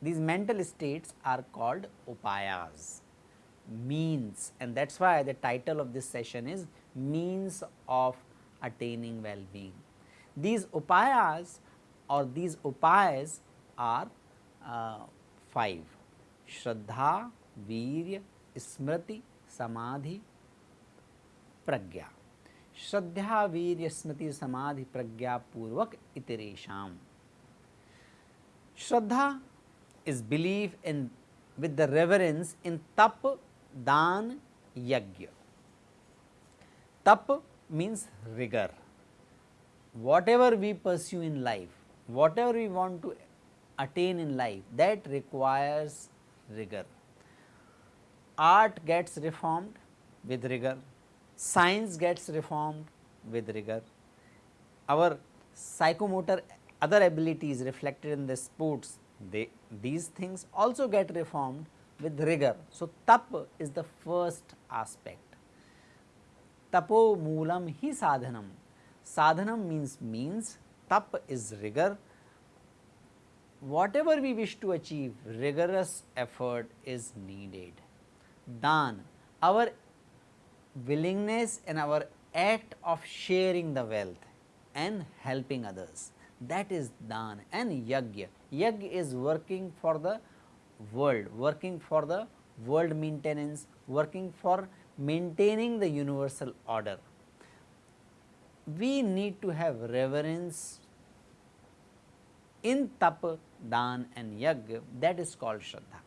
These mental states are called upayas, means and that is why the title of this session is means of attaining well-being. These upayas or these upayas are uh, 5 Shraddha, Virya, Smriti, Samadhi, Pragya. Shraddha, Virya, Smriti, Samadhi, Pragya Purvak Itiresham. Shraddha is belief in with the reverence in tap, dan, yagya. Tap means rigor. Whatever we pursue in life, whatever we want to attain in life that requires rigor. Art gets reformed with rigor, science gets reformed with rigor, our psychomotor other abilities reflected in the sports they these things also get reformed with rigor. So, tap is the first aspect. Tapo moolam hi sadhanam. Sadhanam means means, tap is rigor. Whatever we wish to achieve, rigorous effort is needed. Dan, our willingness and our act of sharing the wealth and helping others that is dan and yagya. Yagya is working for the world, working for the world maintenance, working for maintaining the universal order. We need to have reverence in tap, dan and yagya that is called shraddha.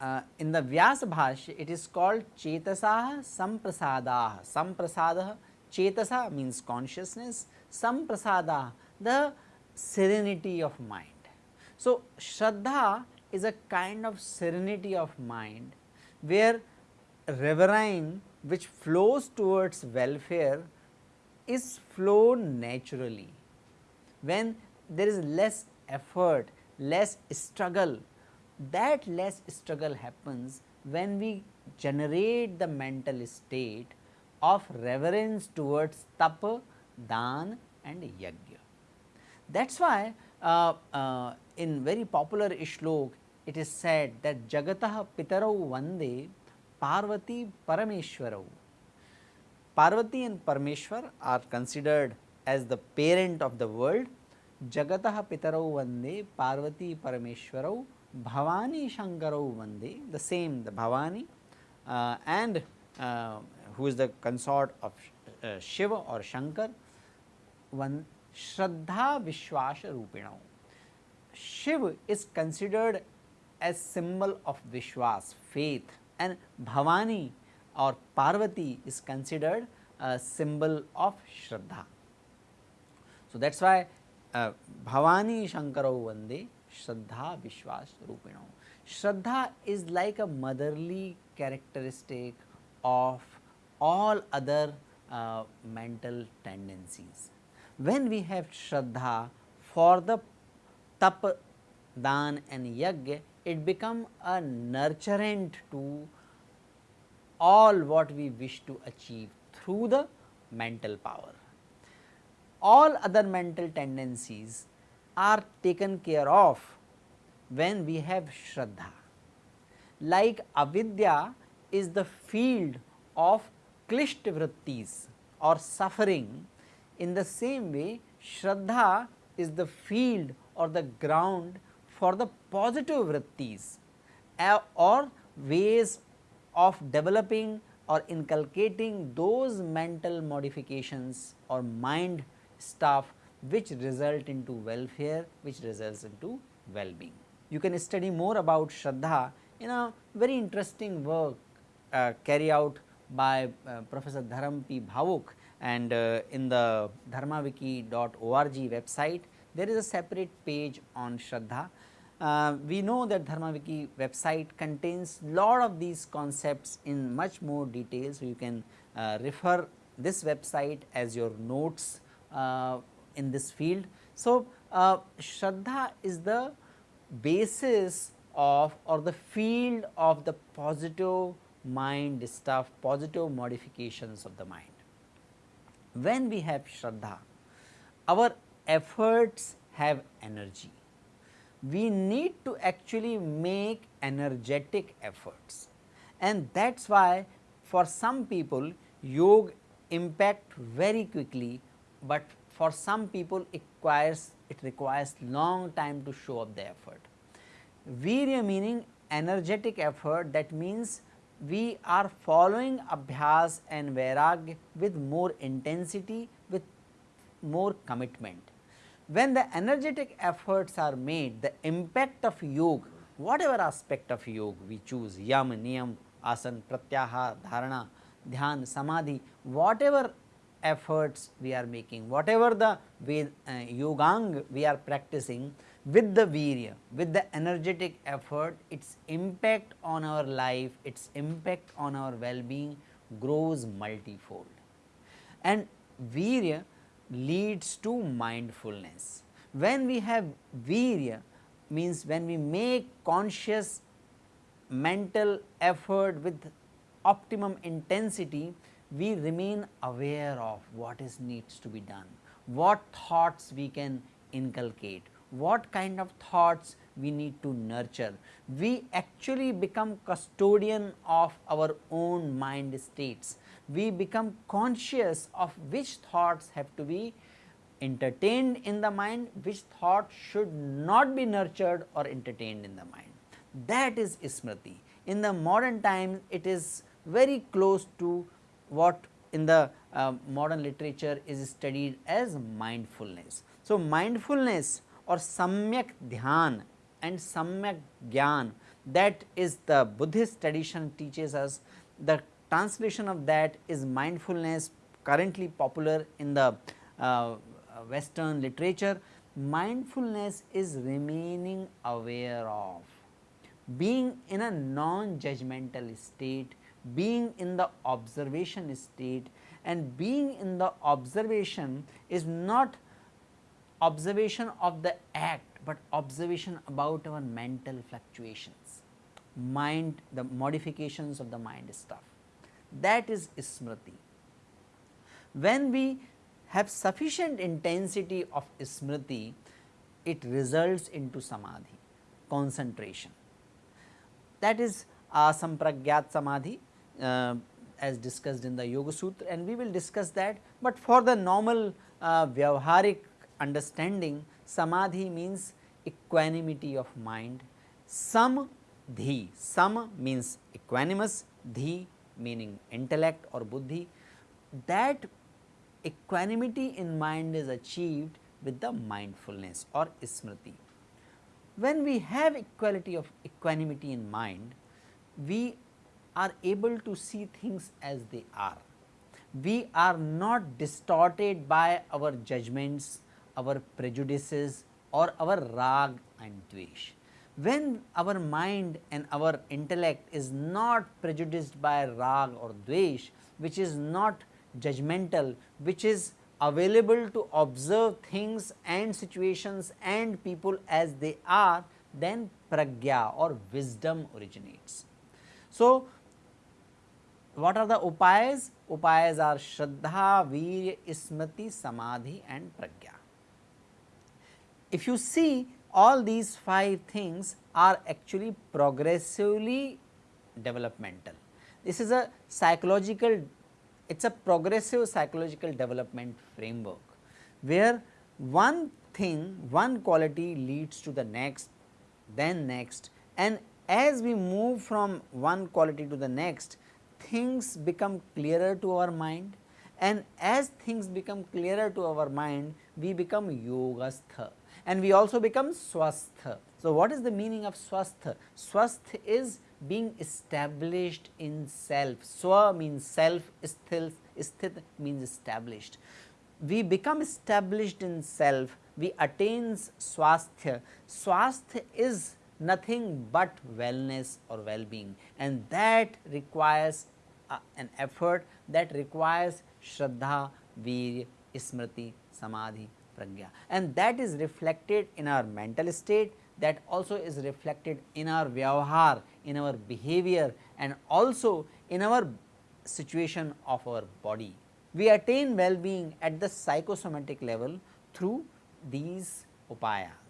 Uh, in the Vyasa Bhashya it is called Chetasah Samprasadah, Samprasadah Chetasa means consciousness, samprasada the serenity of mind. So, Shraddha is a kind of serenity of mind where reverine which flows towards welfare is flown naturally. When there is less effort, less struggle, that less struggle happens when we generate the mental state of reverence towards tap, dan and yajna. That is why uh, uh, in very popular shlok it is said that jagatah pitarau vande parvati parameshwarau. Parvati and Parameshwar are considered as the parent of the world. Jagatah pitarau vande parvati parameshwarau bhavani shankarau vande the same the bhavani uh, and uh, who is the consort of uh, Shiva or Shankar, one Shraddha Vishwasa Rupinau. Shiv is considered as symbol of Vishwas, faith and Bhavani or Parvati is considered a symbol of Shraddha. So, that is why uh, Bhavani Shankarau Vande Shraddha Vishwas Rupinau. Shraddha is like a motherly characteristic of all other uh, mental tendencies. When we have Shraddha for the tap, dan and yajna, it become a nurturant to all what we wish to achieve through the mental power. All other mental tendencies are taken care of when we have Shraddha. Like avidya is the field of klishta vrittis or suffering in the same way Shraddha is the field or the ground for the positive vrittis or ways of developing or inculcating those mental modifications or mind stuff which result into welfare which results into well-being. You can study more about Shraddha in a very interesting work uh, carry out by uh, Professor Dharam P. Bhawuk and uh, in the dharmawiki.org website there is a separate page on Shraddha. Uh, we know that Dharmawiki website contains lot of these concepts in much more detail. So, you can uh, refer this website as your notes in this field. So, uh, Shraddha is the basis of or the field of the positive mind stuff, positive modifications of the mind. When we have Shraddha, our efforts have energy. We need to actually make energetic efforts and that is why for some people yoga impact very quickly, but for some people it requires it requires long time to show up the effort. Virya meaning energetic effort that means we are following abhyas and vairagya with more intensity with more commitment. When the energetic efforts are made the impact of yoga whatever aspect of yoga we choose yam, niyam, asan, pratyahar, dharana, dhyan, samadhi whatever efforts we are making whatever the uh, yogang we are practicing with the virya, with the energetic effort, its impact on our life, its impact on our well-being grows multifold. And virya leads to mindfulness. When we have virya means when we make conscious mental effort with optimum intensity, we remain aware of what is needs to be done, what thoughts we can inculcate, what kind of thoughts we need to nurture. We actually become custodian of our own mind states. We become conscious of which thoughts have to be entertained in the mind, which thought should not be nurtured or entertained in the mind. That is Smriti. In the modern time, it is very close to what in the uh, modern literature is studied as mindfulness. So, mindfulness or samyak dhyan and samyak gyan that is the Buddhist tradition teaches us the translation of that is mindfulness currently popular in the uh, western literature. Mindfulness is remaining aware of being in a non judgmental state, being in the observation state and being in the observation is not observation of the act, but observation about our mental fluctuations, mind the modifications of the mind stuff that is smriti. When we have sufficient intensity of smriti, it results into samadhi, concentration. That is asampragyat samadhi uh, as discussed in the Yoga Sutra and we will discuss that, but for the normal uh, vyavharik understanding samadhi means equanimity of mind, sam dhi, sam means equanimous, dhi meaning intellect or buddhi. That equanimity in mind is achieved with the mindfulness or smriti. When we have equality of equanimity in mind, we are able to see things as they are. We are not distorted by our judgments our prejudices or our rag and dvesh. When our mind and our intellect is not prejudiced by rag or dvesh, which is not judgmental, which is available to observe things and situations and people as they are, then pragya or wisdom originates. So, what are the upayas? Upayas are Shraddha, Virya, Smriti, Samadhi and Pragya. If you see all these five things are actually progressively developmental. This is a psychological, it is a progressive psychological development framework, where one thing, one quality leads to the next, then next and as we move from one quality to the next, things become clearer to our mind and as things become clearer to our mind, we become yogastha and we also become swastha. So, what is the meaning of swastha? Swastha is being established in self, swa means self, sthil, sthit means established. We become established in self, we attain swasthya. Swasthya is nothing but wellness or well-being and that requires uh, an effort that requires Shraddha, Virya, Smriti, Samadhi, pragya and that is reflected in our mental state that also is reflected in our vyavahar, in our behavior and also in our situation of our body. We attain well-being at the psychosomatic level through these upayas.